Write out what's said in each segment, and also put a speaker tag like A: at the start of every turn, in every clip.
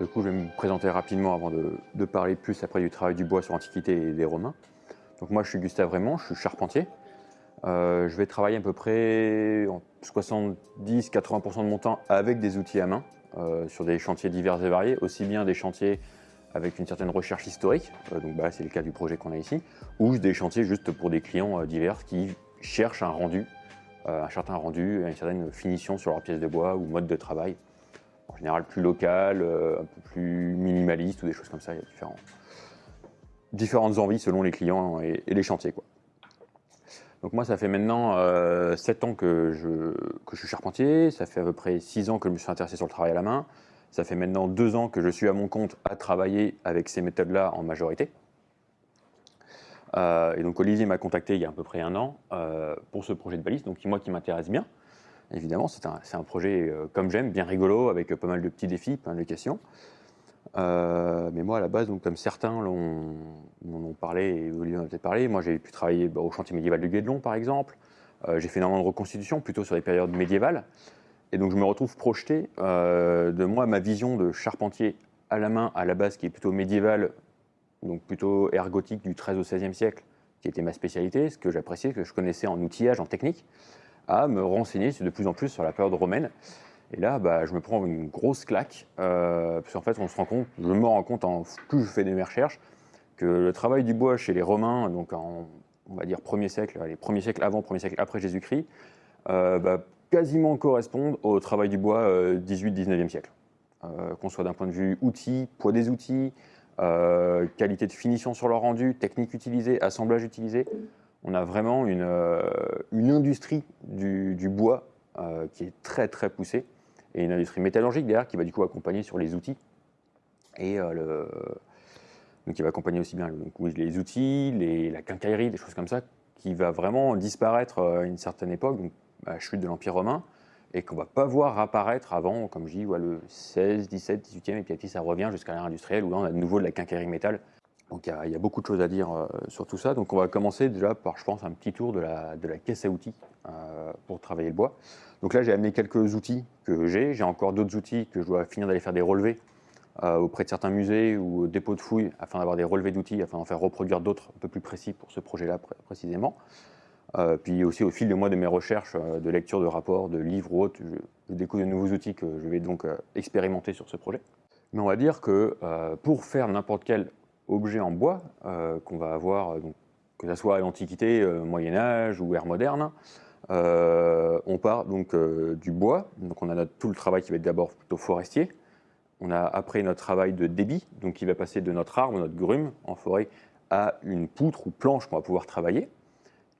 A: Du coup, je vais me présenter rapidement avant de, parler plus après du travail du bois sur l'Antiquité et des Romains. Donc moi, je suis Gustave Raymond, je suis charpentier. Euh, je vais travailler à peu près 70-80% de mon temps avec des outils à main, euh, sur des chantiers divers et variés, aussi bien des chantiers avec une certaine recherche historique, euh, donc bah, c'est le cas du projet qu'on a ici, ou des chantiers juste pour des clients divers qui cherchent un rendu, un certain rendu, une certaine finition sur leur pièce de bois ou mode de travail en général plus local, euh, un peu plus minimaliste ou des choses comme ça. Il y a différentes envies selon les clients et, les chantiers. Quoi. Donc moi, ça fait maintenant euh, 7 ans que je, que je suis charpentier, ça fait à peu près 6 ans que je me suis intéressé sur le travail à la main, ça fait maintenant 2 ans que je suis à mon compte à travailler avec ces méthodes-là en majorité. Euh, et donc Olivier m'a contacté il y a à peu près un an euh, pour ce projet de balise, donc moi qui m'intéresse bien. Évidemment, c'est un, projet euh, comme j'aime, bien rigolo, avec pas mal de petits défis, plein de questions. Euh, mais moi, à la base, donc, comme certains m'en ont parlé, et Olivier en a parlé, moi j'ai pu travailler bah, au chantier médiéval du Guédelon, par exemple. Euh, j'ai fait énormément de reconstitution, plutôt sur les périodes médiévales. Et donc je me retrouve projeté de moi, ma vision de charpentier à la main, à la base, qui est plutôt médiévale, donc plutôt ergotique du 13 au 16e siècle, qui était ma spécialité, ce que j'appréciais, que je connaissais en outillage, en technique à me renseigner de plus en plus sur la période romaine. Et là, bah, je me prends une grosse claque, euh, parce qu'en fait, on se rend compte, je me rends compte, en, plus je fais des mes recherches, que le travail du bois chez les Romains, donc en, on va dire premier siècle, les premiers siècles avant, premier siècle après Jésus-Christ, euh, bah, quasiment correspondent au travail du bois 18-19e euh, siècle. Euh, qu'on soit d'un point de vue outils, poids des outils, qualité de finition sur leur rendu, technique utilisée, assemblage utilisé, on a vraiment une, euh, industrie du, bois euh, qui est très très poussée et une industrie métallurgique derrière qui va du coup accompagner sur les outils. Et euh, donc qui va accompagner aussi bien les outils, la quincaillerie, des choses comme ça, qui va vraiment disparaître à une certaine époque, à la chute de l'Empire romain, et qu'on ne va pas voir apparaître avant, comme je dis, le 16, 17, 18e, et puis ça revient jusqu'à l'ère industrielle, où là on a de nouveau de la quincaillerie métal donc il y, a beaucoup de choses à dire euh, sur tout ça. Donc on va commencer déjà par, je pense, un petit tour de la, de la caisse à outils euh, pour travailler le bois. Donc là, j'ai amené quelques outils que j'ai. J'ai encore d'autres outils que je dois finir d'aller faire des relevés euh, auprès de certains musées ou dépôts de fouilles afin d'avoir des relevés d'outils, afin d'en faire reproduire d'autres un peu plus précis pour ce projet-là précisément. puis aussi au fil de moi de mes recherches, de lecture de rapports, de livres ou autres, je, découvre de nouveaux outils que je vais donc expérimenter sur ce projet. Mais on va dire que pour faire n'importe quel objets en bois euh, qu'on va avoir, euh, donc, que ce soit à l'Antiquité, euh, Moyen-Âge ou ère moderne. on part donc du bois, donc on a tout le travail qui va être d'abord plutôt forestier. On a après notre travail de débit, donc qui va passer de notre arbre, notre grume en forêt, à une poutre ou planche qu'on va pouvoir travailler.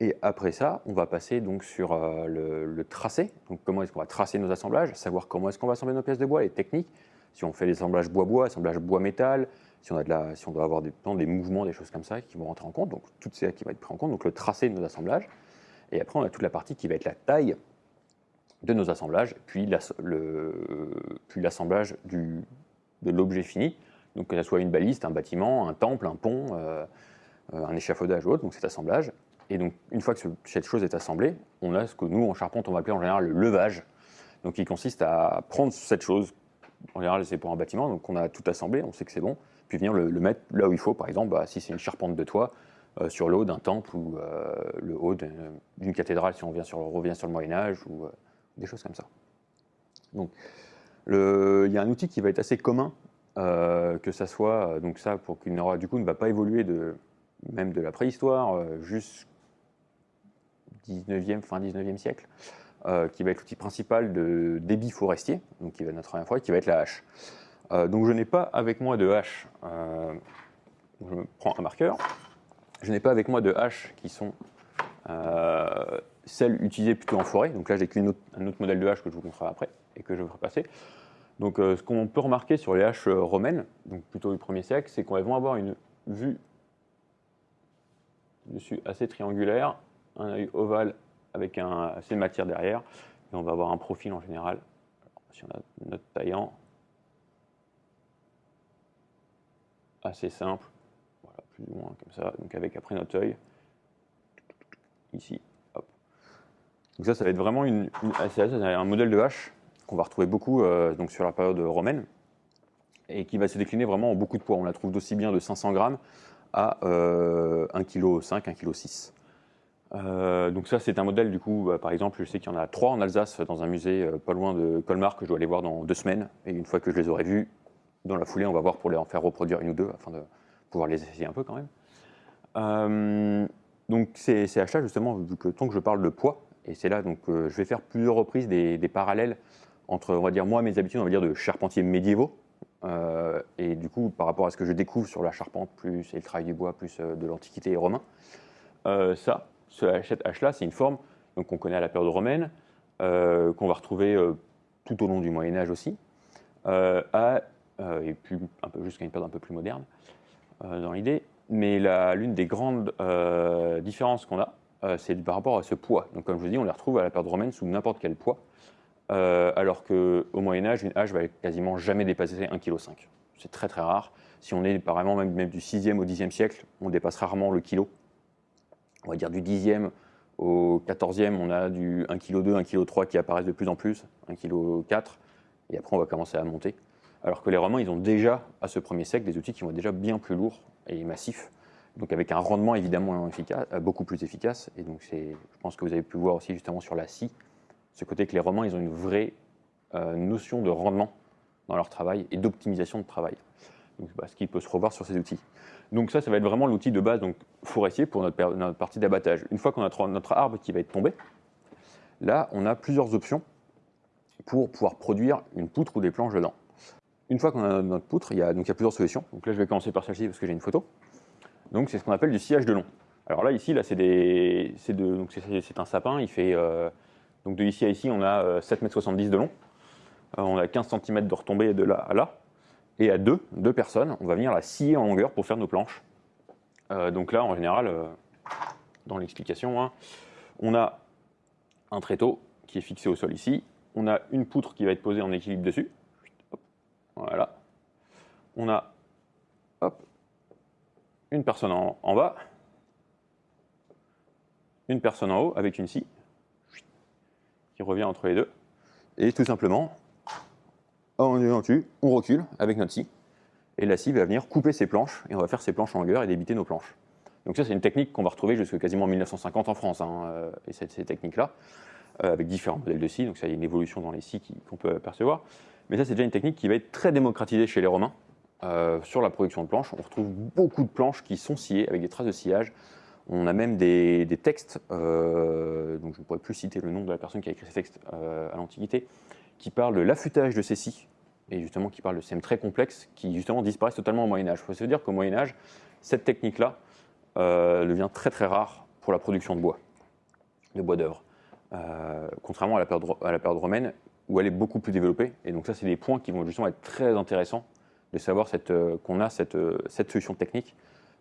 A: Et après ça, on va passer donc sur le, le, tracé. Donc comment est-ce qu'on va tracer nos assemblages, savoir comment est-ce qu'on va assembler nos pièces de bois, les techniques. Si on fait des assemblages bois-bois, assemblage bois-métal, si on, doit avoir des, mouvements, des choses comme ça qui vont rentrer en compte, donc tout ça qui va être pris en compte, donc le tracé de nos assemblages. Et après, on a toute la partie qui va être la taille de nos assemblages, puis l'assemblage de l'objet fini, donc que ce soit une baliste, un bâtiment, un temple, un pont, euh, un échafaudage ou autre, donc cet assemblage. Et donc, une fois que cette chose est assemblée, on a ce que nous, en charpente, on va appeler en général le levage, donc qui consiste à prendre cette chose, en général c'est pour un bâtiment, donc on a tout assemblé, on sait que c'est bon, puis venir le, mettre là où il faut. Par exemple, bah, si c'est une charpente de toit, euh, sur le haut d'un temple ou euh, le haut d'une cathédrale, si on revient sur, le Moyen-Âge, ou euh, des choses comme ça. Donc, il y a un outil qui va être assez commun, que ça soit, donc ça, pour qu'il du coup, ne va pas évoluer de, même de la préhistoire jusqu'au 19e, fin 19e siècle, qui va être l'outil principal de débit forestier, donc qui va être notre première fois, qui va être la hache. Euh, donc je n'ai pas avec moi de hache, euh, je prends un marqueur, je n'ai pas avec moi de haches qui sont euh, celles utilisées plutôt en forêt. Donc là, j'ai qu'un autre, autre, modèle de hache que je vous montrerai après et que je ferai passer. Donc ce qu'on peut remarquer sur les haches romaines, donc plutôt du 1er siècle, c'est qu'elles vont avoir une vue dessus assez triangulaire, un œil ovale avec assez de matière derrière, et on va avoir un profil en général. si on a notre taillant, assez simple, voilà, plus ou moins comme ça, donc avec après notre œil, ici, hop. Donc ça, ça va être vraiment une, un modèle de hache qu'on va retrouver beaucoup euh, donc sur la période romaine. et qui va se décliner vraiment en beaucoup de poids. On la trouve d'aussi bien de 500 grammes à euh, 1,5 kg, 1,6 kg. donc ça, c'est un modèle, du coup, bah, par exemple, je sais qu'il y en a trois en Alsace, dans un musée euh, pas loin de Colmar, que je dois aller voir dans deux semaines. Et une fois que je les aurai vus, dans la foulée, on va voir pour les en faire reproduire une ou deux, afin de pouvoir les essayer un peu quand même. Euh, donc c'est achat justement, vu que tant que je parle de poids, et c'est là donc euh, je vais faire plusieurs reprises des, parallèles entre, on va dire, moi, mes habitudes, on va dire, de charpentier médiévaux, euh, et du coup, par rapport à ce que je découvre sur la charpente, plus et le travail du bois, plus de l'Antiquité et romain, ça, ce H-là, c'est une forme qu'on connaît à la période romaine, qu'on va retrouver tout au long du Moyen-Âge aussi, à, et puis un peu jusqu'à une période un peu plus moderne dans l'idée. Mais l'une des grandes différences qu'on a, c'est par rapport à ce poids. Donc, comme je vous dis, on les retrouve à la période romaine sous n'importe quel poids. Euh, alors qu'au Moyen-Âge, une hache va quasiment jamais dépasser 1,5 kg. C'est très très rare. Si on est apparemment même, même du 6e au 10e siècle, on dépasse rarement le kilo. On va dire du 10e au 14e, on a du 1,2 kg, 1,3 kg qui apparaissent de plus en plus, 1,4 kg, et après on va commencer à monter. Alors que les Romains, ils ont déjà, à ce premier siècle, des outils qui vont être déjà bien plus lourds et massifs, donc avec un rendement évidemment efficace, beaucoup plus efficace. Et donc je pense que vous avez pu voir aussi justement sur la scie, ce côté que les Romains, ils ont une vraie euh, notion de rendement dans leur travail et d'optimisation de travail. Donc, bah, ce qui peut se revoir sur ces outils. Donc ça, ça va être vraiment l'outil de base donc, forestier pour notre, partie d'abattage. Une fois qu'on a notre arbre qui va être tombé, là, on a plusieurs options pour pouvoir produire une poutre ou des planches dedans. Une fois qu'on a notre poutre, il y, a, plusieurs solutions. Donc là, je vais commencer par celle-ci parce que j'ai une photo. Donc c'est ce qu'on appelle du sillage de long. Alors là, ici, là, c'est un sapin, il fait... Euh, donc de ici à ici, on a 7,70 euh, m de long. Euh, on a 15 cm de retombée de là à là. Et à deux, deux personnes, on va venir la scier en longueur pour faire nos planches. Euh, donc là, en général, dans l'explication, hein, on a un tréteau qui est fixé au sol ici. On a une poutre qui va être posée en équilibre dessus. Voilà. On a une personne en bas, une personne en haut avec une scie qui revient entre les deux. Et tout simplement, on dessus, on recule avec notre scie, et la scie va venir couper ses planches, et on va faire ses planches en longueur et débiter nos planches. Donc ça, c'est une technique qu'on va retrouver jusqu'à quasiment 1950 en France, hein, euh, et cette, ces techniques-là, euh, avec différents modèles de scie, donc ça, il y a une évolution dans les scies qu'on peut apercevoir. Mais ça, c'est déjà une technique qui va être très démocratisée chez les Romains, euh, sur la production de planches. On retrouve beaucoup de planches qui sont sciées avec des traces de sillage, on a même des, textes, euh, donc je ne pourrais plus citer le nom de la personne qui a écrit ces textes euh, à l'Antiquité, qui parlent de l'affûtage de ces scies, et justement qui parlent de systèmes très complexes qui justement disparaissent totalement au Moyen-Âge. Il faut se dire qu'au Moyen-Âge, cette technique-là devient très très rare pour la production de bois, de bois d'œuvre, contrairement à la, période, romaine où elle est beaucoup plus développée. Et donc ça, c'est des points qui vont justement être très intéressants de savoir qu'on a cette, cette solution technique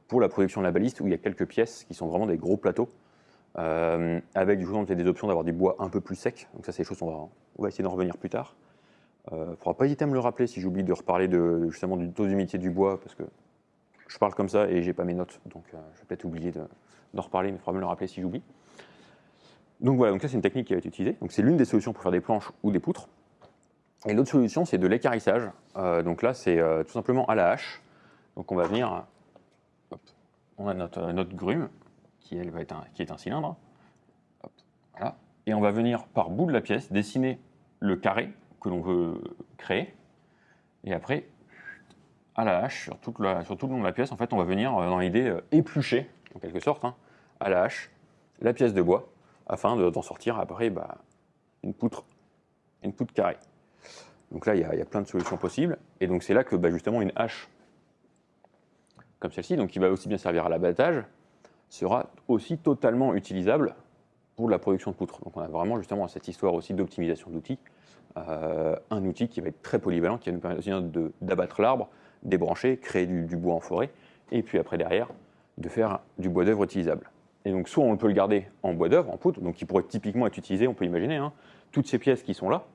A: pour la production de la baliste, où il y a quelques pièces qui sont vraiment des gros plateaux, euh, avec du des options d'avoir du bois un peu plus sec. Donc ça, c'est des choses qu'on va, on va essayer d'en revenir plus tard. Il euh, ne faudra pas hésiter à me le rappeler si j'oublie de reparler de, justement du taux d'humidité du bois, parce que je parle comme ça et j'ai pas mes notes, donc euh, je vais peut-être oublier d'en reparler, mais il faudra me le rappeler si j'oublie. Donc voilà, donc c'est une technique qui va être utilisée. Donc c'est l'une des solutions pour faire des planches ou des poutres. Et l'autre solution, c'est de l'écarissage. donc là, c'est tout simplement à la hache. Donc on va venir on a notre, notre grume, qui, elle, qui est un cylindre. Et on va venir par bout de la pièce dessiner le carré que l'on veut créer. Et après, à la hache, sur, tout le long de la pièce, en fait, on va venir, euh, dans l'idée, euh, éplucher, en quelque sorte, hein, à la hache, la pièce de bois, afin d'en sortir après bah, une, poutre, une poutre carrée. Donc là, il y, a, plein de solutions possibles. Et donc c'est là que bah, justement une hache comme celle-ci, qui va aussi bien servir à l'abattage, sera aussi totalement utilisable pour la production de poutres. Donc on a vraiment justement cette histoire aussi d'optimisation d'outils, euh, un outil qui va être très polyvalent, qui va nous permettre d'abattre l'arbre, débrancher, créer du, bois en forêt, et puis après derrière, de faire du bois d'œuvre utilisable. Et donc soit on peut le garder en bois d'œuvre, en poutre, donc qui pourrait typiquement être utilisé, on peut imaginer, hein, toutes ces pièces qui sont là,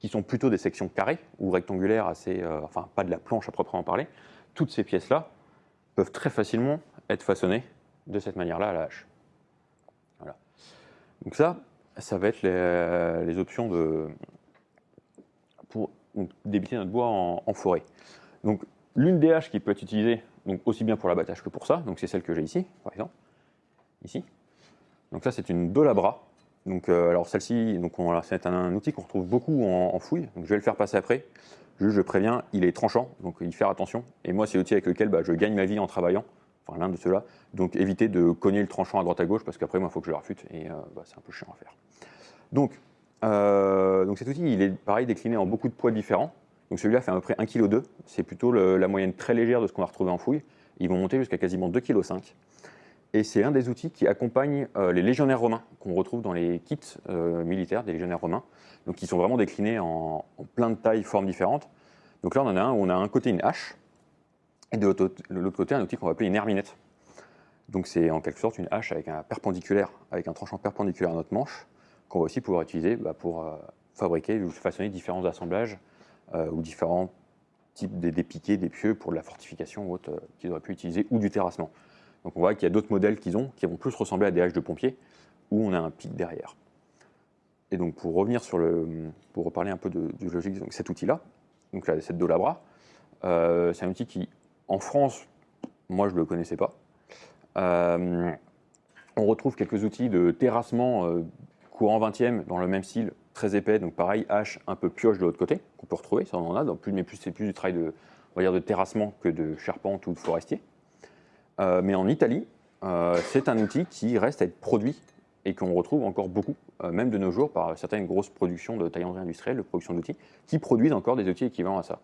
A: qui sont plutôt des sections carrées ou rectangulaires, assez, euh, enfin pas de la planche à proprement parler, toutes ces pièces-là peuvent très facilement être façonnés de cette manière-là à la hache. Donc ça, ça va être les, options de, pour débiter notre bois en, forêt. Donc l'une des haches qui peut être utilisée donc aussi bien pour l'abattage que pour ça, donc c'est celle que j'ai ici, par exemple, ici. Donc ça c'est une Dolabra. Donc euh, alors celle-ci, c'est un, outil qu'on retrouve beaucoup en, fouille. Donc je vais le faire passer après. Juste je préviens, il est tranchant, donc il faire attention. Et moi c'est l'outil avec lequel bah, je gagne ma vie en travaillant, enfin l'un de ceux-là. Donc évitez de cogner le tranchant à droite à gauche parce qu'après moi il faut que je le refute et euh, bah, c'est un peu chiant à faire. Donc, euh, donc cet outil il est pareil décliné en beaucoup de poids différents. Donc celui-là fait à peu près 1,2 kg. C'est plutôt la moyenne très légère de ce qu'on va retrouver en fouille. Ils vont monter jusqu'à quasiment 2,5 kg. Et c'est un des outils qui accompagne euh, les légionnaires romains qu'on retrouve dans les kits euh, militaires des légionnaires romains. Donc qui sont vraiment déclinés en, plein de tailles, formes différentes. Donc là on en a un où on a un côté une hache et de l'autre côté un outil qu'on va appeler une herminette. Donc c'est en quelque sorte une hache avec un perpendiculaire, avec un tranchant perpendiculaire à notre manche qu'on va aussi pouvoir utiliser bah, pour euh, fabriquer ou façonner différents assemblages ou différents types des, piquets, des pieux pour de la fortification ou autre qu'ils auraient pu utiliser, ou du terrassement. Donc on voit qu'il y a d'autres modèles qu'ils ont qui vont plus ressembler à des haches de pompiers, où on a un pic derrière. Et donc pour revenir sur le, pour reparler un peu de, logique, cet outil-là, donc cette Dolabra, euh, c'est un outil qui, en France, moi je ne le connaissais pas. on retrouve quelques outils de terrassement courant 20e dans le même style, très épais, donc pareil, hache un peu pioche de l'autre côté, qu'on peut retrouver, ça on en a, mais plus, c'est plus du travail de, on de terrassement que de charpente ou de forestier. Euh, mais en Italie, euh, c'est un outil qui reste à être produit et qu'on retrouve encore beaucoup, euh, même de nos jours, par certaines grosses productions de taillanderie industrielle, de production d'outils, qui produisent encore des outils équivalents à ça.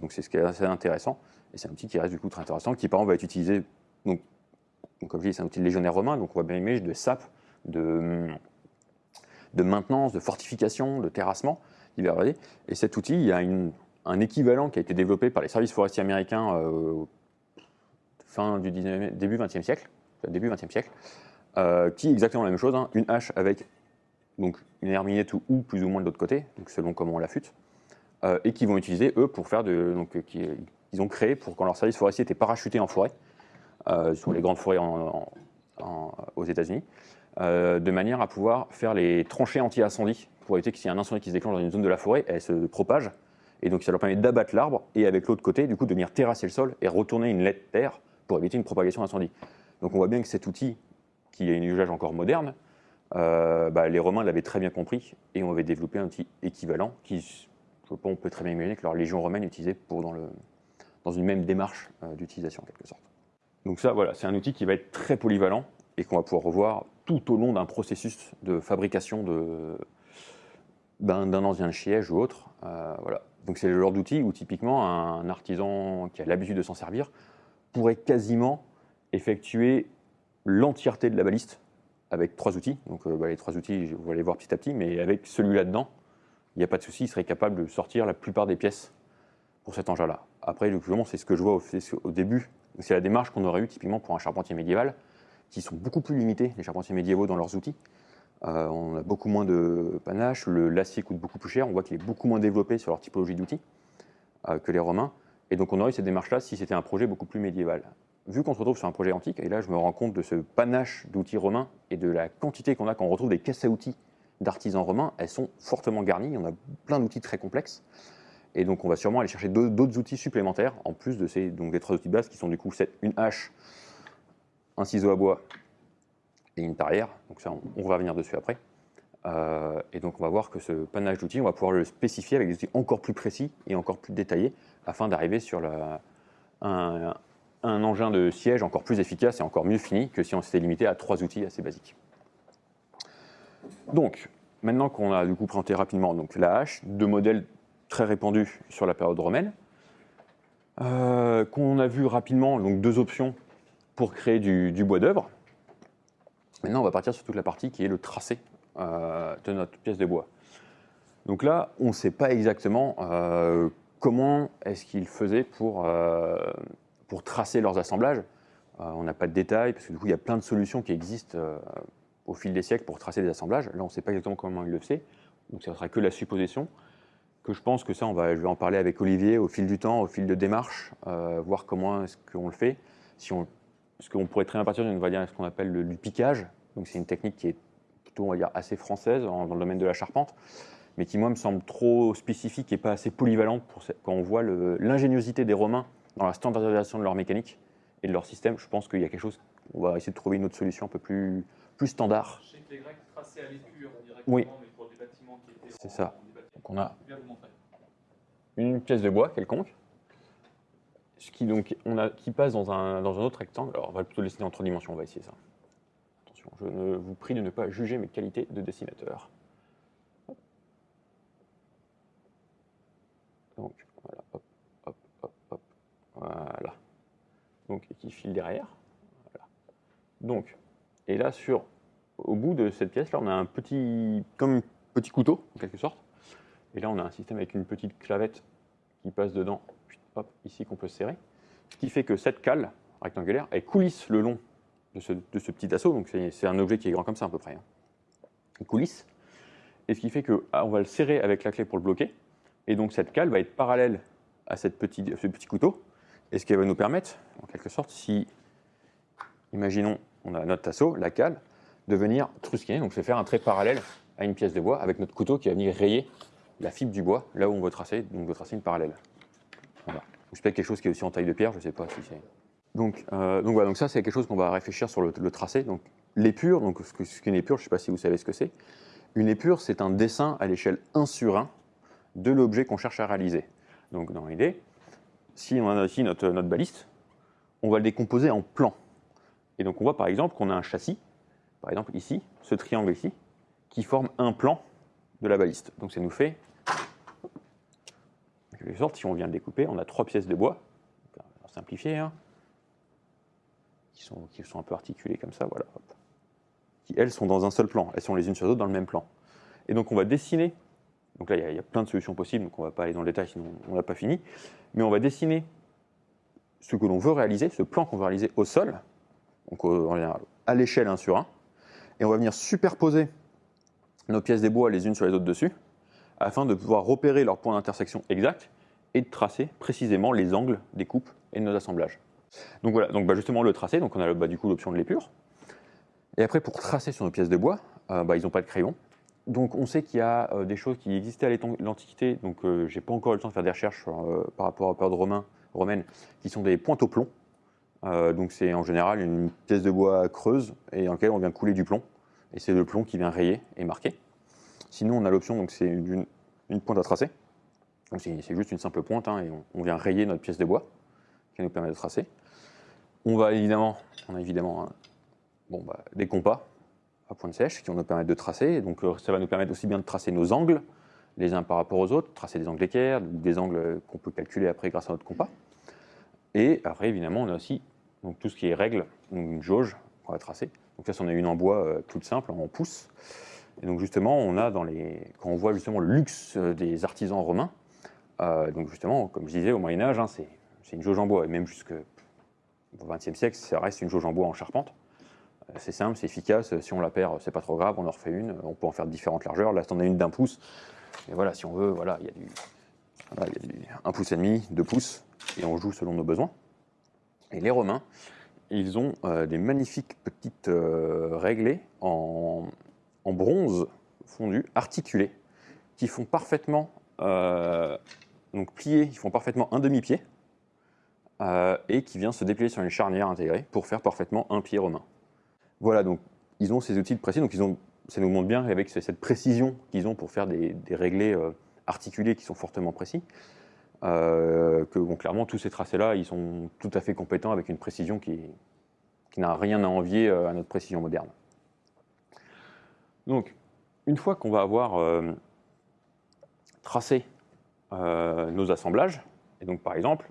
A: donc c'est ce qui est assez intéressant, et c'est un outil qui reste du coup très intéressant, qui par exemple va être utilisé, donc, comme je dis, c'est un outil légionnaire romain, donc on voit bien l'image de sape, de, de maintenance, de fortification, de terrassement divers Et cet outil, il y a un équivalent qui a été développé par les services forestiers américains fin du début 20e siècle, début 20e siècle, euh, qui est exactement la même chose, hein. une hache avec donc, une herminette ou, plus ou moins de l'autre côté, donc selon comment on l'affûte, euh, et qui vont utiliser eux pour faire de. Donc, qui, ils ont créé pour quand leur service forestier était parachuté en forêt, sur les grandes forêts aux États-Unis, euh, de manière à pouvoir faire les tranchées anti-incendie pour éviter qu'il y ait un incendie qui se déclenche dans une zone de la forêt, elle se propage. Et donc ça leur permet d'abattre l'arbre et avec l'autre côté, du coup, de venir terrasser le sol et retourner une lettre terre pour éviter une propagation d'incendie. Donc on voit bien que cet outil, qui a une usage encore moderne, euh, bah, les Romains l'avaient très bien compris et on avait développé un outil équivalent qui, on peut très bien imaginer que leur légion romaine utilisait pour dans, le, dans une même démarche euh, d'utilisation en quelque sorte. Donc ça, voilà, c'est un outil qui va être très polyvalent et qu'on va pouvoir revoir tout au long d'un processus de fabrication d'un ancien siège ou autre. Euh, voilà. Donc c'est le genre d'outil où typiquement un artisan qui a l'habitude de s'en servir pourrait quasiment effectuer l'entièreté de la baliste avec trois outils. Donc euh, bah, les trois outils, vous allez voir petit à petit, mais avec celui-là dedans, il n'y a pas de souci, il serait capable de sortir la plupart des pièces pour cet engin-là. Après, c'est ce que je vois au, début. C'est la démarche qu'on aurait eu typiquement pour un charpentier médiéval qui sont beaucoup plus limités, les charpentiers médiévaux, dans leurs outils. Euh, on a beaucoup moins de panache, l'acier coûte beaucoup plus cher, on voit qu'il est beaucoup moins développé sur leur typologie d'outils euh, que les Romains. Et donc on aurait eu cette démarche-là si c'était un projet beaucoup plus médiéval. Vu qu'on se retrouve sur un projet antique, et là je me rends compte de ce panache d'outils romains et de la quantité qu'on a quand on retrouve des caisses à outils d'artisans romains, elles sont fortement garnies, on a plein d'outils très complexes. Et donc on va sûrement aller chercher d'autres outils supplémentaires, en plus de ces donc, trois outils de base qui sont du coup une hache, un ciseau à bois et une tarière. Donc ça, on, va revenir dessus après. Euh, et donc on va voir que ce panache d'outils, on va pouvoir le spécifier avec des outils encore plus précis et encore plus détaillés afin d'arriver sur un, engin de siège encore plus efficace et encore mieux fini que si on s'était limité à trois outils assez basiques. Donc, maintenant qu'on a du coup présenté rapidement donc, la hache, deux modèles très répandus sur la période romaine, euh, qu'on a vu rapidement donc deux options pour créer du, bois d'œuvre. Maintenant, on va partir sur toute la partie qui est le tracé euh, de notre pièce de bois. Donc là, on ne sait pas exactement euh, comment est-ce qu'ils faisaient pour, euh, pour tracer leurs assemblages. on n'a pas de détails, parce que du coup, il y a plein de solutions qui existent au fil des siècles pour tracer des assemblages. Là, on ne sait pas exactement comment ils le faisaient, donc ça ne sera que la supposition. Que je pense que ça, on va, je vais en parler avec Olivier au fil du temps, au fil de démarche, voir comment est-ce qu'on le fait. Si on parce qu'on pourrait très bien partir d'une ce qu'on appelle le, piquage. Donc c'est une technique qui est plutôt on va dire, assez française dans le domaine de la charpente, mais qui moi me semble trop spécifique et pas assez polyvalente pour quand on voit l'ingéniosité des Romains dans la standardisation de leur mécanique et de leur système. Je pense qu'il y a quelque chose, on va essayer de trouver une autre solution un peu plus, plus standard.
B: Je sais que les Grecs traçaient à l'épure directement,
A: Oui.
B: mais pour des bâtiments qui étaient
A: C'est ça. Donc on a une pièce de bois quelconque, ce qui, donc, on a, qui passe dans un, dans un autre rectangle. Alors, on va plutôt le dessiner en trois dimensions, on va essayer ça. Attention, je ne vous prie de ne pas juger mes qualités de dessinateur. Hop. Donc, voilà, hop, hop, hop, hop, voilà. Donc, qui file derrière. Donc, et là, sur, au bout de cette pièce, là, on a un petit, comme un petit couteau, en quelque sorte. Et là, on a un système avec une petite clavette qui passe dedans, hop, ici qu'on peut serrer. Ce qui fait que cette cale rectangulaire, elle coulisse le long de ce, petit assaut. Donc c'est un objet qui est grand comme ça à peu près. hein. Il coulisse. Et ce qui fait que ah, va le serrer avec la clé pour le bloquer. Et donc cette cale va être parallèle à cette petit, ce petit couteau. Et ce qui va nous permettre, en quelque sorte, si, imaginons, on a notre assaut, la cale, de venir trusquer, donc se faire un trait parallèle à une pièce de bois avec notre couteau qui va venir rayer la fibre du bois, là où on veut tracer, donc on veut tracer une parallèle. Voilà. C'est peut-être quelque chose qui est aussi en taille de pierre, je ne sais pas si c'est. Donc, euh, donc voilà, donc ça c'est quelque chose qu'on va réfléchir sur le, tracé. Donc l'épure, donc ce que- ce qu'une épure, je ne sais pas si vous savez ce que c'est. Une épure, c'est un dessin à l'échelle 1 sur 1 de l'objet qu'on cherche à réaliser. Donc dans l'idée, si on a ici notre, baliste, on va le décomposer en plans. Et donc on voit par exemple qu'on a un châssis, par exemple ici, ce triangle ici, qui forme un plan de la baliste. Donc ça nous fait, en quelque sorte, si on vient le découper, on a trois pièces de bois, on va simplifier, hein, qui, sont, qui sont un peu articulées comme ça, voilà, hop, qui elles sont dans un seul plan, elles sont les unes sur les autres dans le même plan. Et donc on va dessiner, donc là il y a- plein de solutions possibles, donc on ne va pas aller dans le détail sinon on n'a pas fini, mais on va dessiner ce que l'on veut réaliser, ce plan qu'on veut réaliser au sol, donc à l'échelle 1 sur 1, et on va venir superposer nos pièces des bois les unes sur les autres dessus, afin de pouvoir repérer leurs points d'intersection exacts et de tracer précisément les angles des coupes et de nos assemblages. Donc voilà, donc bah, justement le tracé, donc on a bah, du coup l'option de l'épure. Et après pour tracer sur nos pièces de bois, euh, bah, ils n'ont pas de crayon. Donc on sait qu'il y a euh, des choses qui existaient à l'Antiquité, donc euh, j'ai pas encore eu le temps de faire des recherches euh, par rapport à période romain, romaine, qui sont des pointes au plomb. Euh, donc c'est en général une pièce de bois creuse et dans laquelle on vient couler du plomb. Et c'est le plomb qui vient rayer et marquer. Sinon, on a l'option, donc c'est une, pointe à tracer. Donc c'est juste une simple pointe hein, et on, vient rayer notre pièce de bois qui nous permet de tracer. On va évidemment, on a évidemment hein, bah, des compas à pointe sèche qui vont nous permettre de tracer. Et donc euh, ça va nous permettre aussi bien de tracer nos angles les uns par rapport aux autres, tracer des angles d'équerre, des angles qu'on peut calculer après grâce à notre compas. Et après, évidemment, on a aussi tout ce qui est règle, donc une jauge qu'on va tracer. Donc là, c'en est une en bois euh, toute simple, en pouces. Et donc justement, on a dans les, quand on voit justement le luxe euh, des artisans romains, donc justement, comme je disais, au Moyen Âge, hein, c'est une jauge en bois, et même jusqu'au XXe siècle, ça reste une jauge en bois en charpente. C'est simple, c'est efficace. Si on la perd, c'est pas trop grave, on en refait une. On peut en faire différentes largeurs. Là, on a une d'un pouce. Et voilà, si on veut, voilà, il y a du, voilà, il y a du un pouce et demi, deux pouces, et on joue selon nos besoins. Et les Romains, ils ont euh, des magnifiques petites euh, réglées en, bronze fondu, articulées, qui font parfaitement, euh, donc ils font parfaitement un demi-pied, et qui vient se déplier sur une charnière intégrée pour faire parfaitement un pied romain. Voilà, donc ils ont ces outils précis, donc ils ont, ça nous montre bien avec ce- cette précision qu'ils ont pour faire des, réglés euh, articulés qui sont fortement précis, euh, que clairement tous ces tracés-là, ils sont tout à fait compétents avec une précision qui, n'a rien à envier euh, à notre précision moderne. Donc, une fois qu'on va avoir tracé nos assemblages, et donc par exemple,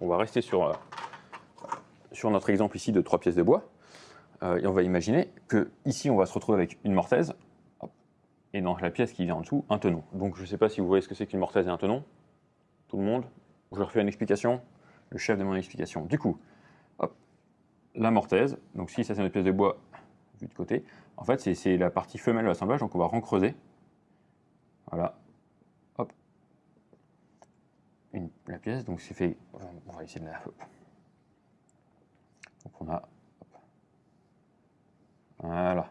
A: on va rester sur notre exemple ici de trois pièces de bois, euh, et on va imaginer que ici on va se retrouver avec une mortaise, et dans la pièce qui vient en dessous, un tenon. Donc je ne sais pas si vous voyez ce que c'est qu'une mortaise et un tenon, tout le monde. Je refais une explication, le chef de mon explication. Du coup, la mortaise, donc si ça c'est notre pièce de bois vue de côté, en fait c'est- la partie femelle de l'assemblage, donc on va recreuser. Voilà, hop, une, la pièce, donc c'est fait, on va essayer de la... Donc on a. voilà.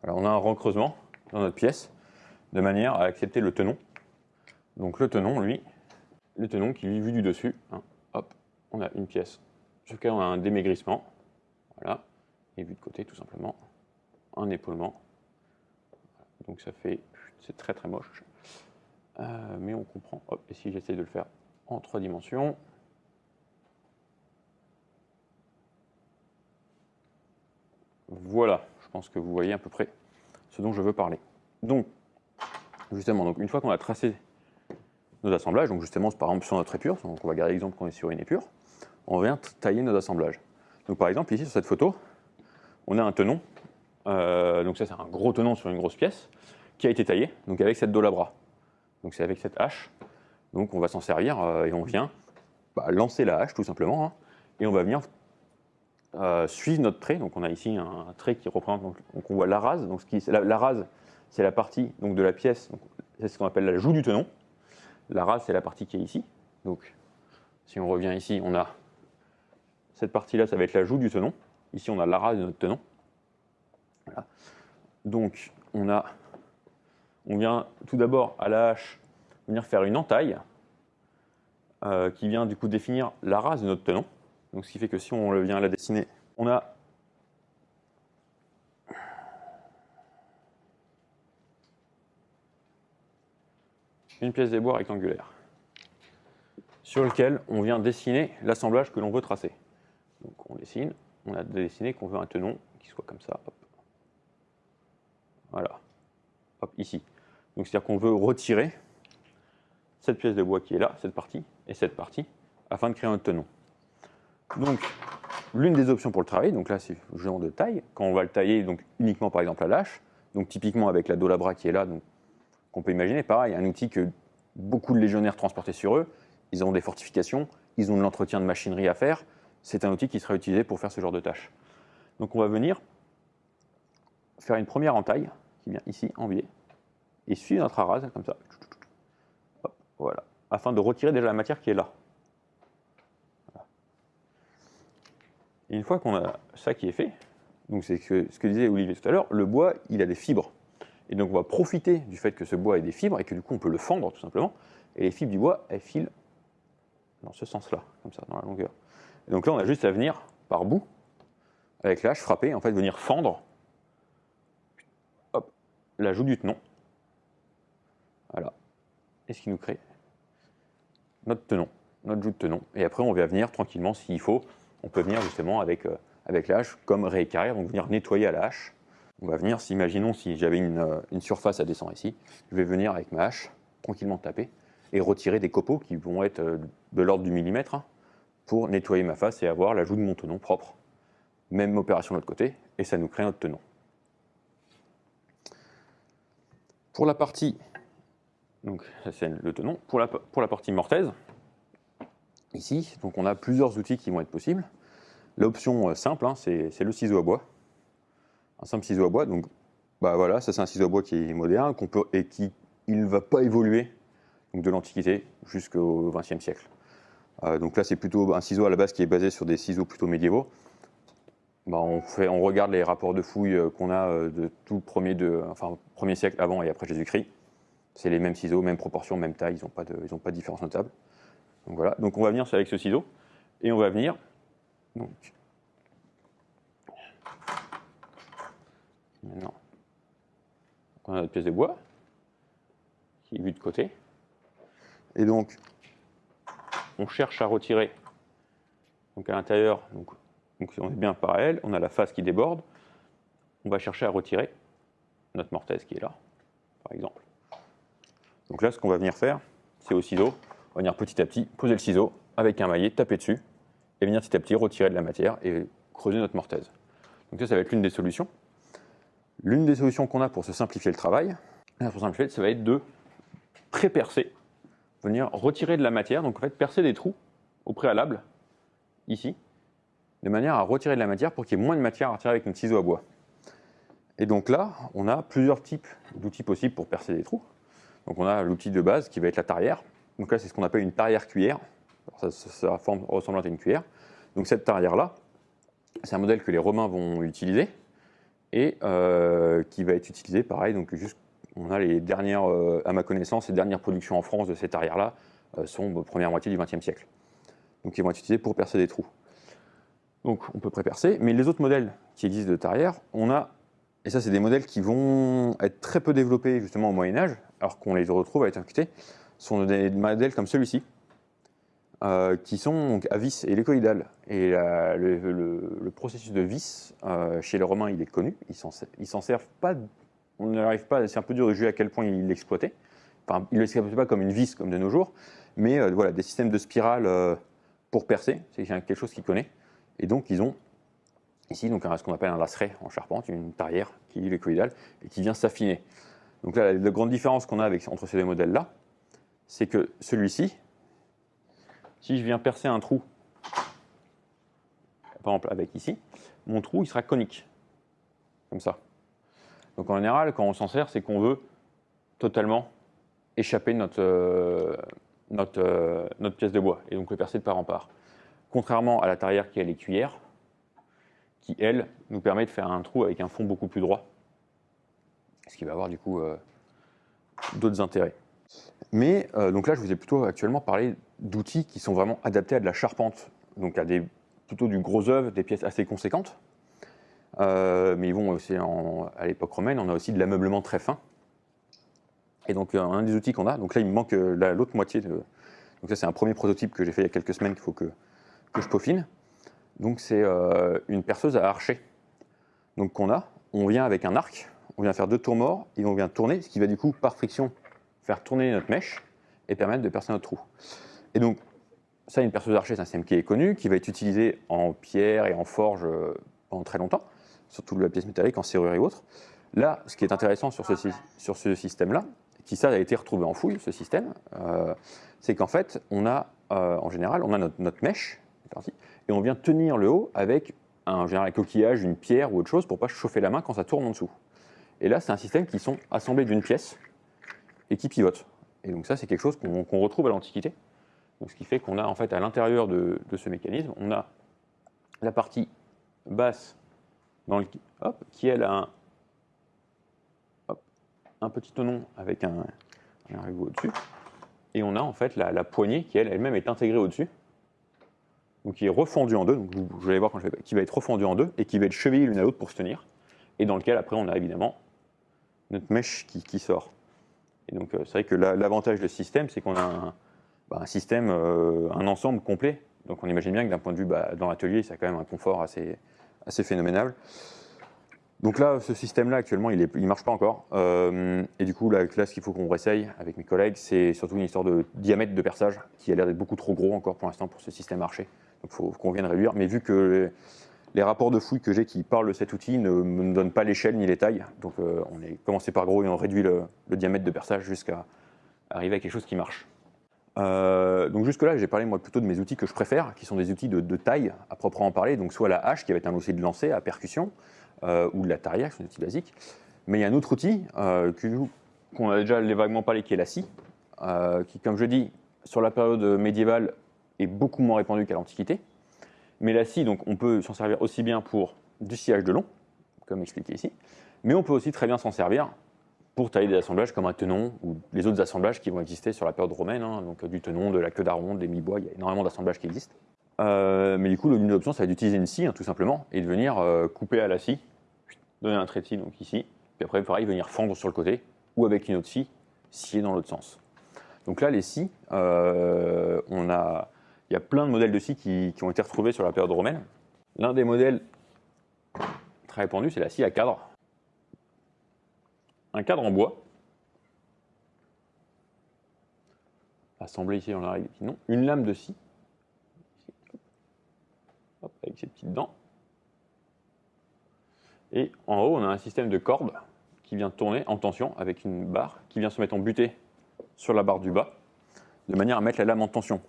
A: Voilà, on a un recreusement dans notre pièce, de manière à accepter le tenon. Donc le tenon, lui, le tenon qui lui, vu du dessus, hein, hop, on a une pièce sur laquelle on a un démaigrissement, voilà, et vu de côté tout simplement, un épaulement. Donc ça fait, c'est très très moche, Euh, mais on comprend. Hop, et si j'essaie de le faire en trois dimensions, voilà, je pense que vous voyez à peu près ce dont je veux parler. Donc, justement, donc une fois qu'on a tracé nos assemblages, donc justement, par exemple sur notre épure, donc on va garder l'exemple qu'on est sur une épure, on vient tailler nos assemblages. Donc par exemple, ici sur cette photo, on a un tenon, euh, donc ça c'est un gros tenon sur une grosse pièce, qui a été taillé, donc avec cette dolabra. Donc c'est avec cette hache, donc on va s'en servir euh, et on vient bah, lancer la hache tout simplement, hein, et on va venir euh, suivre notre trait. Donc on a ici un, trait qui représente, donc, on voit la rase, donc la, rase c'est la partie donc, de la pièce, c'est ce qu'on appelle la joue du tenon. La rase c'est la partie qui est ici, donc si on revient ici, on a cette partie-là, ça va être la joue du tenon. Ici, on a la rase de notre tenon. Donc, on, a, on vient tout d'abord à la hache venir faire une entaille euh, qui vient du coup définir la rase de notre tenon. Donc, ce qui fait que si on vient la dessiner, on a une pièce des bois rectangulaire sur lequel on vient dessiner l'assemblage que l'on veut tracer. On dessine, on a dessiné qu'on veut un tenon qui soit comme ça. Voilà. Ici. Donc c'est-à-dire qu'on veut retirer cette pièce de bois qui est là, cette partie, et cette partie, afin de créer un tenon. Donc, l'une des options pour le travail, donc là c'est le genre de taille, quand on va le tailler donc, uniquement par exemple à l'âche, donc typiquement avec la dolabra qui est là, donc qu'on peut imaginer, pareil, un outil que beaucoup de légionnaires transportaient sur eux, ils ont des fortifications, ils ont de l'entretien de machinerie à faire, c'est un outil qui sera utilisé pour faire ce genre de tâches. Donc on va venir faire une première entaille, qui vient ici en biais, et suivre notre arase, comme ça, voilà, afin de retirer déjà la matière qui est là. Une fois qu'on a ça qui est fait, donc c'est ce, ce que disait Olivier tout à l'heure, le bois, il a des fibres. Et donc on va profiter du fait que ce bois ait des fibres et que du coup on peut le fendre tout simplement. Et les fibres du bois, elles filent dans ce sens-là, comme ça, dans la longueur. Et donc là, on a juste à venir par bout, avec l'âge frapper, en fait, venir fendre hop, la joue du tenon. Voilà. Et ce qui nous crée notre tenon, notre joue de tenon. Et après, on va venir tranquillement, s'il faut, on peut venir justement avec, euh, avec la hache comme réécarrir, donc venir nettoyer à la hache. On va venir, imaginons si j'avais une, euh, une surface à descendre ici, je vais venir avec ma hache, tranquillement taper, et retirer des copeaux qui vont être euh, de l'ordre du millimètre hein, pour nettoyer ma face et avoir la joue de mon tenon propre. Même opération de l'autre côté, et ça nous crée notre tenon. Pour la partie, donc c'est le tenon, pour la, pour la partie mortaise, ici, donc on a plusieurs outils qui vont être possibles. L'option euh, simple, hein, c'est le ciseau à bois. Un simple ciseau à bois, donc bah voilà, ça c'est un ciseau à bois qui est moderne qu'on peut, et qui ne va pas évoluer de l'Antiquité jusqu'au XXe siècle. Euh, donc là, c'est plutôt un ciseau à la base qui est basé sur des ciseaux plutôt médiévaux. Bah, on, regarde les rapports de fouilles euh, qu'on a de tout premier, de, enfin, premier siècle avant et après Jésus-Christ. C'est les mêmes ciseaux, même proportion, même taille, ils n'ont pas, pas de différence notable. Donc voilà, donc on va venir avec ce ciseau et on va venir. Maintenant, on a notre pièce de bois qui est vue de côté. Et donc, on cherche à retirer. Donc à l'intérieur, donc on est bien parallèle, on a la face qui déborde. On va chercher à retirer notre mortaise qui est là, par exemple. Donc là, ce qu'on va venir faire, c'est au ciseau, venir petit à petit poser le ciseau avec un maillet, taper dessus, et venir petit à petit retirer de la matière et creuser notre mortaise. Donc ça, ça va être l'une des solutions. L'une des solutions qu'on a pour se simplifier le travail, pour simplifier, ça va être de pré-percer venir retirer de la matière, donc en fait percer des trous au préalable, ici, de manière à retirer de la matière pour qu'il y ait moins de matière à retirer avec notre ciseau à bois. Et donc là, on a plusieurs types d'outils possibles pour percer des trous. Donc on a l'outil de base qui va être la tarière. Donc là, c'est ce qu'on appelle une tarière cuillère. ça, ça, forme ressemblant à une cuillère. Donc cette tarière-là, c'est un modèle que les Romains vont utiliser. et euh, qui va être utilisé pareil. Donc juste, on a les dernières, euh, à ma connaissance, les dernières productions en France de cette arrière-là euh, sont de première moitié du XXe siècle. Donc ils vont être utilisés pour percer des trous. Donc on peut pré-percer, mais les autres modèles qui existent de tarière, on a, et ça c'est des modèles qui vont être très peu développés justement au Moyen-Âge, alors qu'on les retrouve à être incutés, sont des modèles comme celui-ci, euh, qui sont à vis et la- le, le- processus de vis, euh, chez les Romains, il est connu. Ils s'en servent pas. On n'arrive pas. C'est un peu dur de juger à quel point ils l'exploitaient. Enfin, ils ne l'exploitaient pas comme une vis comme de nos jours, mais euh, voilà, des systèmes de spirale pour percer, c'est quelque chose qu'ils connaissent. Et donc, ils ont ici donc ce qu'on appelle un laceret en charpente, une tarière qui est hélicoïdale et qui vient s'affiner. Donc la, la grande différence qu'on a avec, entre ces deux modèles-là, c'est que celui-ci, si je viens percer un trou, par exemple avec ici, mon trou il sera conique, comme ça. Donc en général, quand on s'en sert, c'est qu'on veut totalement échapper notre, euh, euh, pièce de bois, et donc le percer de part en part. Contrairement à la tarière qui a les cuillères, qui elle nous permet de faire un trou avec un fond beaucoup plus droit, ce qui va avoir du coup euh, d'autres intérêts. Mais euh, donc là, je vous ai plutôt actuellement parlé d'outils qui sont vraiment adaptés à de la charpente, donc à des, plutôt du gros œuvre, des pièces assez conséquentes. Euh, mais ils vont aussi, à l'époque romaine, on a aussi de l'ameublement très fin. Et donc, euh, un des outils qu'on a, donc là, il me manque la- l'autre moitié. Donc, ça, c'est un premier prototype que j'ai fait il y a quelques semaines qu'il faut que, que je peaufine. Donc, c'est une perceuse à archer. Donc, qu'on a, on vient avec un arc, on vient faire deux tours morts et on vient tourner, ce qui va du coup, par friction, faire tourner notre mèche et permettre de percer notre trou. Et donc, ça, une perceuse archer, c'est un système qui est connu, qui va être utilisé en pierre et en forge euh, pendant très longtemps, surtout la pièce métallique, en serrure et autres. Là, ce qui est intéressant sur ce, système-là, qui ça a été retrouvé en fouille, ce système, euh, c'est qu'en fait, on a, euh, en général, on a notre, mèche, et on vient tenir le haut avec un, un coquillage, une pierre ou autre chose pour pas chauffer la main quand ça tourne en dessous. Et là, c'est un système qui sont assemblés d'une pièce et qui pivotent. Et donc ça, c'est quelque chose qu'on retrouve à l'Antiquité. Ce qui fait qu'on a en fait à l'intérieur de, ce mécanisme, on a la partie basse qui elle a un, petit tenon avec un, un au-dessus. Et on a en fait la, poignée qui elle elle-même est intégrée au-dessus. Donc qui est refendue en deux, donc vous, allez voir quand je vais, qui va être refendue en deux et qui va être chevillée l'une à l'autre pour se tenir. Et dans lequel après on a évidemment notre mèche qui sort. Et donc euh, c'est vrai que la- l'avantage de ce système, c'est qu'on a un, bah, système, euh, un ensemble complet. Donc on imagine bien que d'un point de vue bah, dans l'atelier, ça a quand même un confort assez, assez phénoménal. Donc là, ce système-là, actuellement, il ne marche pas encore. Euh, et du coup, là, là, ce qu'il faut qu'on réessaye avec mes collègues, c'est surtout une histoire de diamètre de perçage qui a l'air d'être beaucoup trop gros encore pour l'instant pour ce système archer. Donc il faut qu'on vienne réduire. Mais vu que les, rapports de fouilles que j'ai qui parlent de cet outil ne me donnent pas l'échelle ni les tailles, donc euh, on est commencé par gros et on réduit le, diamètre de perçage jusqu'à arriver à quelque chose qui marche. Euh, donc jusque-là, j'ai parlé moi plutôt de mes outils que je préfère, qui sont des outils de, taille à proprement parler. Donc soit la hache qui va être un outil de lancer à percussion, euh, ou de la tarière, qui sont des outils basiques. Mais il y a un autre outil qu'on a déjà vaguement parlé, qui est la scie, qui, comme je dis, sur la période médiévale, est beaucoup moins répandue qu'à l'Antiquité. Mais la scie, donc, on peut s'en servir aussi bien pour du sciage de long, comme expliqué ici, mais on peut aussi très bien s'en servir pour tailler des assemblages comme un tenon ou les autres assemblages qui vont exister sur la période romaine, hein, donc du tenon, de la queue d'aronde, des mi-bois, il y a énormément d'assemblages qui existent. Euh, mais du coup, l'une des options, ça va être d'utiliser une scie, hein, tout simplement, et de venir euh, couper à la scie, donner un scie, donc ici, puis après, pareil, venir fendre sur le côté, ou avec une autre scie, scier dans l'autre sens. Donc là, les scies, euh, on a, il y a plein de modèles de scies qui, ont été retrouvés sur la période romaine. L'un des modèles très répandu, c'est la scie à cadre. Un cadre en bois, assemblé ici dans la règle une lame de scie, avec ses petites dents. Et en haut, on a un système de corde qui vient tourner en tension avec une barre qui vient se mettre en butée sur la barre du bas, de manière à mettre la lame en tension.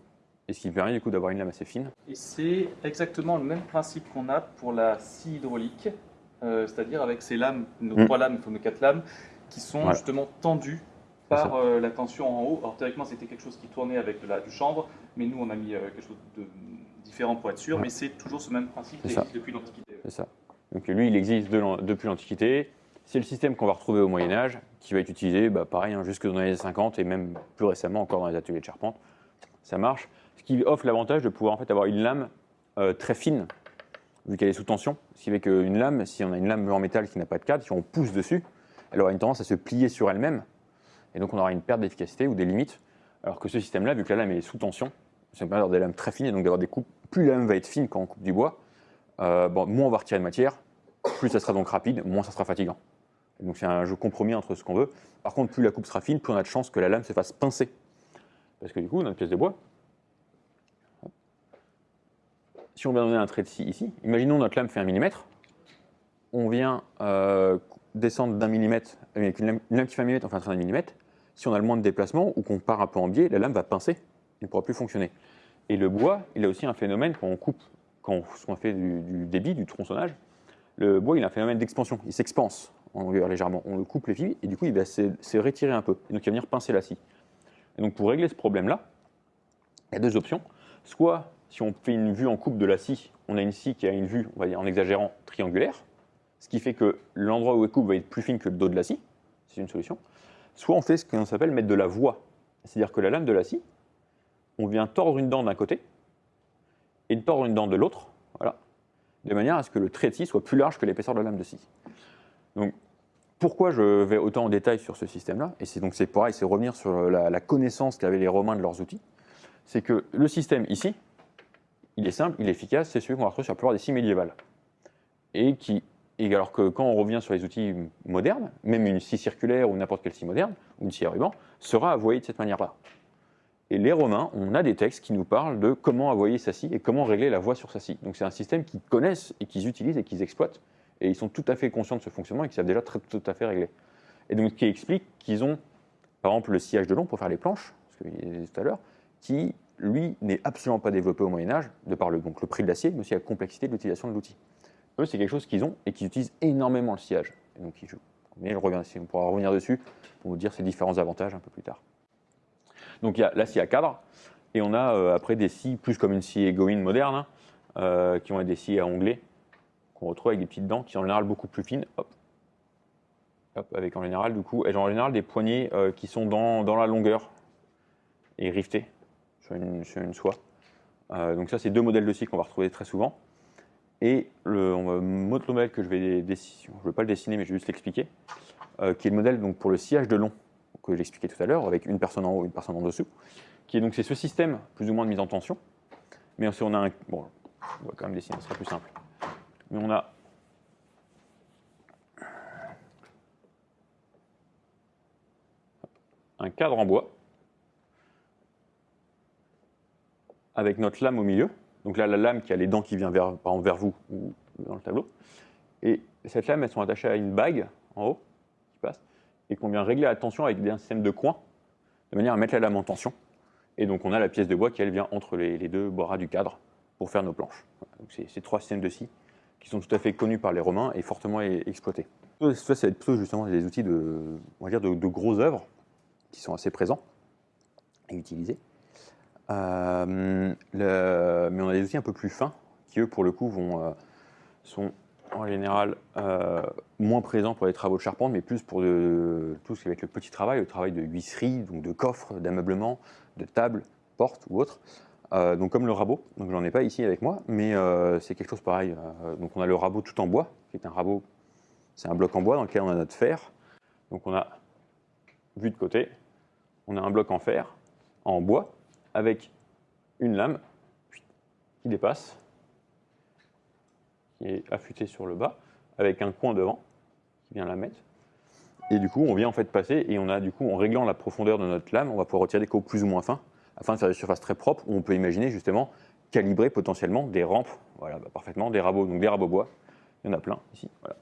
A: Et ce qui permet du coup d'avoir une lame assez fine.
B: Et c'est exactement le même principe qu'on a pour la scie hydraulique, euh, c'est-à-dire avec ces lames, nos
A: Mm.
B: trois lames, nos quatre lames, qui sont
A: Voilà.
B: justement tendues par euh, la tension en haut. Alors théoriquement, c'était quelque chose qui tournait avec de la, du chanvre, mais nous, on a mis euh, quelque chose de différent pour être sûr,
A: Ouais.
B: mais c'est toujours ce même principe qui existe depuis l'Antiquité.
A: C'est ça. Donc lui, il existe depuis l'Antiquité. C'est le système qu'on va retrouver au Moyen Âge, qui va être utilisé, bah, pareil, hein, jusque dans les années 50 et même plus récemment encore dans les ateliers de charpente. Ça marche. Ce qui offre l'avantage de pouvoir en fait avoir une lame euh, très fine, vu qu'elle est sous tension. Ce qui fait qu'une lame, si on a une lame en métal qui n'a pas de cadre, si on pousse dessus, elle aura une tendance à se plier sur elle-même. Et donc on aura une perte d'efficacité ou des limites. Alors que ce système-là, vu que la lame est sous tension, ça permet d'avoir des lames très fines et donc d'avoir des coupes. Plus la lame va être fine quand on coupe du bois, euh, moins on va retirer de matière, plus ça sera donc rapide, moins ça sera fatigant. donc c'est un jeu compromis entre ce qu'on veut. Par contre, plus la coupe sera fine, plus on a de chances que la lame se fasse pincer. Parce que du coup, notre pièce de bois, si on vient donner un trait de scie ici, imaginons notre lame fait un millimètre, on vient euh, descendre d'un millimètre, avec une lame, qui fait un millimètre, on fait un trait d'un millimètre, si on a le moins de déplacement ou qu'on part un peu en biais, la lame va pincer, elle ne pourra plus fonctionner. Et le bois, il a aussi un phénomène quand on coupe, quand on fait du, débit, du tronçonnage, le bois, il a un phénomène d'expansion, il s'expanse en longueur légèrement. On le coupe les fils et du coup, il va se, retirer un peu. Et donc, il va venir pincer la scie. Et donc, pour régler ce problème-là, il y a deux options. Soit, si on fait une vue en coupe de la scie, on a une scie qui a une vue, on va dire en exagérant, triangulaire, ce qui fait que l'endroit où elle coupe va être plus fine que le dos de la scie. C'est une solution. Soit on fait ce qu'on s'appelle mettre de la voie. C'est-à-dire que la lame de la scie, on vient tordre une dent d'un côté et tordre une dent de l'autre. Voilà de manière à ce que le trait de scie soit plus large que l'épaisseur de la lame de scie. Donc, pourquoi je vais autant en détail sur ce système-là? Et c'est donc c'est pareil, c'est revenir sur la, connaissance qu'avaient les Romains de leurs outils. C'est que le système ici, il est simple, il est efficace, c'est celui qu'on va retrouver sur la plupart des scies médiévales. Et qui, et alors que quand on revient sur les outils modernes, même une scie circulaire ou n'importe quelle scie moderne, ou une scie à ruban, sera avoyée de cette manière-là. Et les Romains, on a des textes qui nous parlent de comment avoyer sa scie et comment régler la voie sur sa scie. Donc c'est un système qu'ils connaissent et qu'ils utilisent et qu'ils exploitent. Et ils sont tout à fait conscients de ce fonctionnement et qu'ils savent déjà très, tout à fait régler. Et donc qui explique qu'ils ont, par exemple, le sillage de long pour faire les planches, ce que tout à l'heure, qui, lui, n'est absolument pas développé au Moyen-Âge, de par le, donc, le prix de l'acier, mais aussi la complexité de l'utilisation de l'outil. Eux, c'est quelque chose qu'ils ont et qu'ils utilisent énormément le sillage. Et donc. Mais on pourra revenir dessus pour vous dire ces différents avantages un peu plus tard. Donc il y a la scie à cadre, et on a euh, après des scies plus comme une scie égoïne moderne, hein, euh, qui ont des scies à onglets, qu'on retrouve avec des petites dents qui sont en général beaucoup plus fines. Hop. Hop, avec en général, du coup, en général des poignées euh, qui sont dans, dans, la longueur et rivetées sur une, soie. donc ça, c'est deux modèles de scie qu'on va retrouver très souvent. Et le, autre modèle que je vais dessiner, je ne vais pas le dessiner, mais je vais juste l'expliquer, qui est le modèle donc, pour le sillage de long que j'expliquais tout à l'heure, avec une personne en haut une personne en dessous, qui est donc c'est ce système plus ou moins de mise en tension. Mais on a un. Bon, on va quand même dessiner, ce sera plus simple. Mais on a. Un cadre en bois avec notre lame au milieu. Donc là, la lame qui a les dents qui vient vers, vous ou dans le tableau. Et cette lame, elles sont attachées à une bague en haut qui passe et qu'on vient régler la tension avec un système de coins, de manière à mettre la lame en tension. Et donc on a la pièce de bois qui elle vient entre les, deux bras du cadre pour faire nos planches. Donc c'est ces trois systèmes de scie qui sont tout à fait connus par les Romains et fortement exploités. Ça, c'est plutôt justement des outils de, on de gros œuvres qui sont assez présents et utilisés. Euh, mais on a des outils un peu plus fins qui, eux, pour le coup, vont, euh, sont en général euh, moins présent pour les travaux de charpente, mais plus pour tout ce qui va être le petit travail, le travail de huisserie, donc de coffre, d'ameublement, de table, porte ou autre. Donc comme le rabot, donc j'en ai pas ici avec moi, mais c'est quelque chose pareil. donc on a le rabot tout en bois, qui est un rabot, c'est un bloc en bois dans lequel on a notre fer. Donc on a vu de côté, on a un bloc en fer, en bois, avec une lame qui dépasse qui est affûté sur le bas, avec un coin devant qui vient la mettre. Et du coup, on vient en fait passer et on a du coup, en réglant la profondeur de notre lame, on va pouvoir retirer des coups plus ou moins fins afin de faire des surfaces très propres où on peut imaginer justement calibrer potentiellement des rampes, voilà, bah, parfaitement, des rabots, donc des rabots bois, il y en a plein ici, voilà,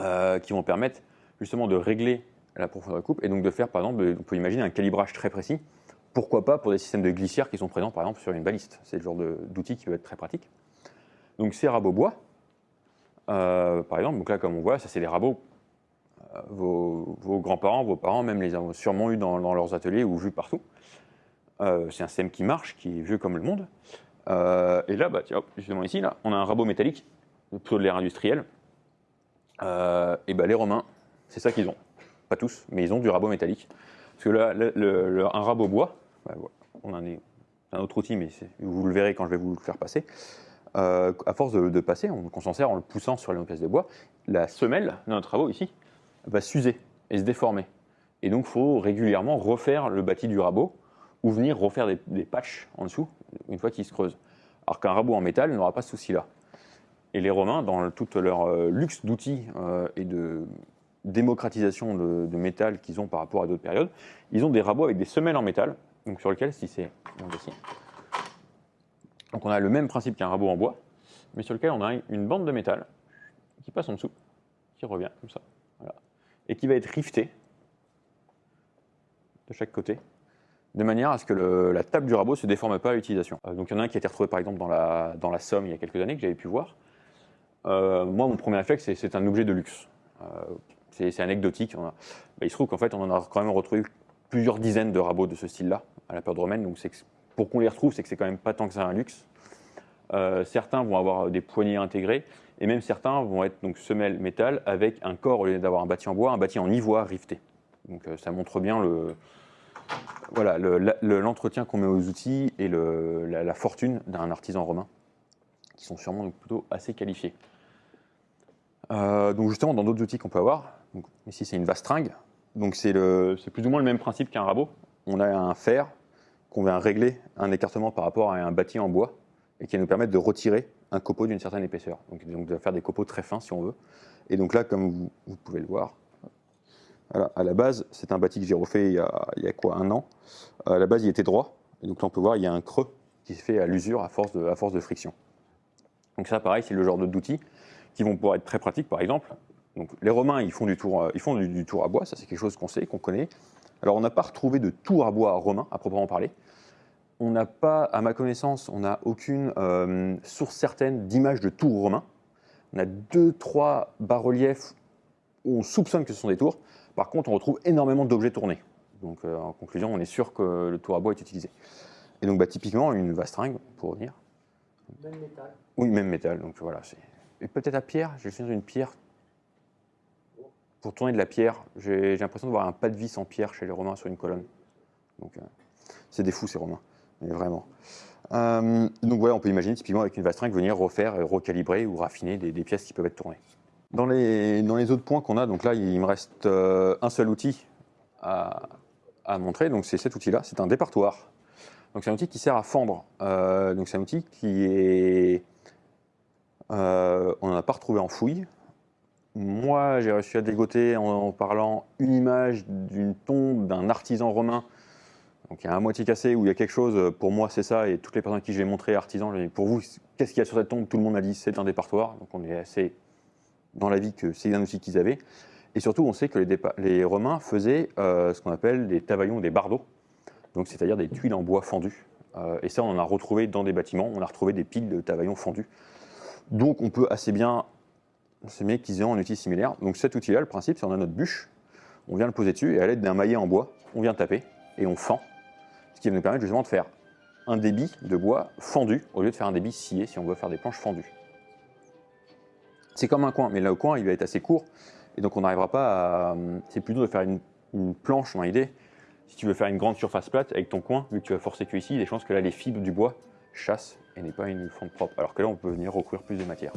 A: euh, qui vont permettre justement de régler la profondeur de coupe et donc de faire par exemple, on peut imaginer un calibrage très précis, pourquoi pas pour des systèmes de glissière qui sont présents par exemple sur une baliste, c'est le genre d'outil qui peut être très pratique. Donc ces rabots bois, euh, par exemple, donc là comme on voit, ça c'est des rabots, euh, vos, grands-parents, vos parents même les ont sûrement eu dans, leurs ateliers ou vus partout. Euh, c'est un système qui marche, qui est vieux comme le monde. et là, bah, tiens, justement ici, là, on a un rabot métallique plutôt de l'ère industrielle. Et ben les Romains, c'est ça qu'ils ont. Pas tous, mais ils ont du rabot métallique. Parce que là, un rabot bois, on en est un autre outil, mais vous le verrez quand je vais vous le faire passer. Euh, à force de, passer, on, s'en sert en le poussant sur les pièces de bois, la semelle de notre rabot ici va s'user et se déformer. Et donc, il faut régulièrement refaire le bâti du rabot ou venir refaire des, patchs en dessous une fois qu'il se creuse. Alors qu'un rabot en métal n'aura pas ce souci-là. Et les Romains, dans tout leur euh, luxe d'outils euh, et de démocratisation de métal qu'ils ont par rapport à d'autres périodes, ils ont des rabots avec des semelles en métal, sur lesquelles, si c'est ici. donc on a le même principe qu'un rabot en bois, mais sur lequel on a une bande de métal qui passe en dessous, qui revient comme ça, et qui va être riftée de chaque côté, de manière à ce que la table du rabot ne se déforme pas à l'utilisation. Euh, donc il y en a un qui a été retrouvé par exemple dans la, Somme il y a quelques années que j'avais pu voir. Euh, moi, mon premier réflexe, c'est un objet de luxe. Euh, c'est anecdotique. On il se trouve qu'en fait, on en a quand même retrouvé plusieurs dizaines de rabots de ce style-là à la période romaine. Donc pour qu'on les retrouve, c'est que c'est quand même pas tant que ça un luxe. Euh, certains vont avoir des poignées intégrées et même certains vont être donc semelles métal avec un corps au lieu d'avoir un bâti en bois, un bâti en ivoire rifté. Donc euh, ça montre bien le, voilà, l'entretien qu'on met aux outils et la, fortune d'un artisan romain, qui sont sûrement plutôt assez qualifiés. Euh, donc justement, dans d'autres outils qu'on peut avoir, ici c'est une vastringue, donc c'est plus ou moins le même principe qu'un rabot. On a un fer qu'on vient régler un écartement par rapport à un bâti en bois et qui va nous permettre de retirer un copeau d'une certaine épaisseur. Donc, donc de faire des copeaux très fins si on veut. Et donc là, comme vous, pouvez le voir, à la base, c'est un bâti que j'ai refait il y, a, quoi, un an. À la base, il était droit. Et donc là, on peut voir, il y a un creux qui se fait à l'usure à, force de- friction. Donc ça, pareil, c'est le genre d'outils qui vont pouvoir être très pratiques, par exemple. Donc les Romains, ils font du tour, euh, ils font du tour à bois, ça c'est quelque chose qu'on sait, qu'on connaît. Alors on n'a pas retrouvé de tour à bois romain, à proprement parler. On n'a pas, à ma connaissance, on n'a aucune euh, source certaine d'image de tours romains. On a deux, trois bas-reliefs où on soupçonne que ce sont des tours. Par contre, on retrouve énormément d'objets tournés. Donc, euh, en conclusion, on est sûr que le tour à bois est utilisé. Et donc, bah, typiquement, une vastringue, pour revenir.
C: Même métal.
A: Oui, même métal. Donc voilà, et peut-être à pierre. J'ai le souvenir d'une pierre. Pour tourner de la pierre, j'ai l'impression de voir un pas de vis en pierre chez les Romains sur une colonne. Donc, euh, c'est des fous ces Romains, mais vraiment. Euh, donc voilà, on peut imaginer typiquement avec une vastringue venir refaire, et recalibrer ou raffiner des, pièces qui peuvent être tournées. Dans les, autres points qu'on a, donc là, il me reste euh, un seul outil à, à montrer. Donc c'est cet outil-là, c'est un départoir. Donc c'est un outil qui sert à fendre. Euh, donc c'est un outil qui est, euh, on n'en a pas retrouvé en fouille. Moi, j'ai réussi à dégoter en, parlant une image d'une tombe d'un artisan romain. Donc il y a à moitié cassé où il y a quelque chose. Pour moi, c'est ça. Et toutes les personnes à qui je l'ai montré, artisan, j'ai dit, pour vous, qu'est-ce qu'il y a sur cette tombe? Tout le monde a dit c'est un départoir. Donc on est assez dans la vie que c'est un outil qu'ils avaient. Et surtout, on sait que les, Romains faisaient euh, ce qu'on appelle des tavaillons, des bardeaux, donc c'est-à-dire des tuiles en bois fendues. Euh, et ça, on en a retrouvé dans des bâtiments, on a retrouvé des piles de tavaillons fendus. Donc on peut assez bien s'aimer qu'ils aient un outil similaire. Donc cet outil-là, le principe, c'est on a notre bûche, on vient le poser dessus, et à l'aide d'un maillet en bois, on vient taper, et on fend, ce qui va nous permettre justement de faire un débit de bois fendu, au lieu de faire un débit scié, si on veut faire des planches fendues. C'est comme un coin, mais là au coin, il va être assez court, et donc on n'arrivera pas à... C'est plutôt de faire une, planche dans l'idée. Si tu veux faire une grande surface plate avec ton coin, vu que tu vas forcer que ici, il y a des chances que là les fibres du bois chassent et n'est pas une fonte propre. Alors que là, on peut venir recouvrir plus de matière.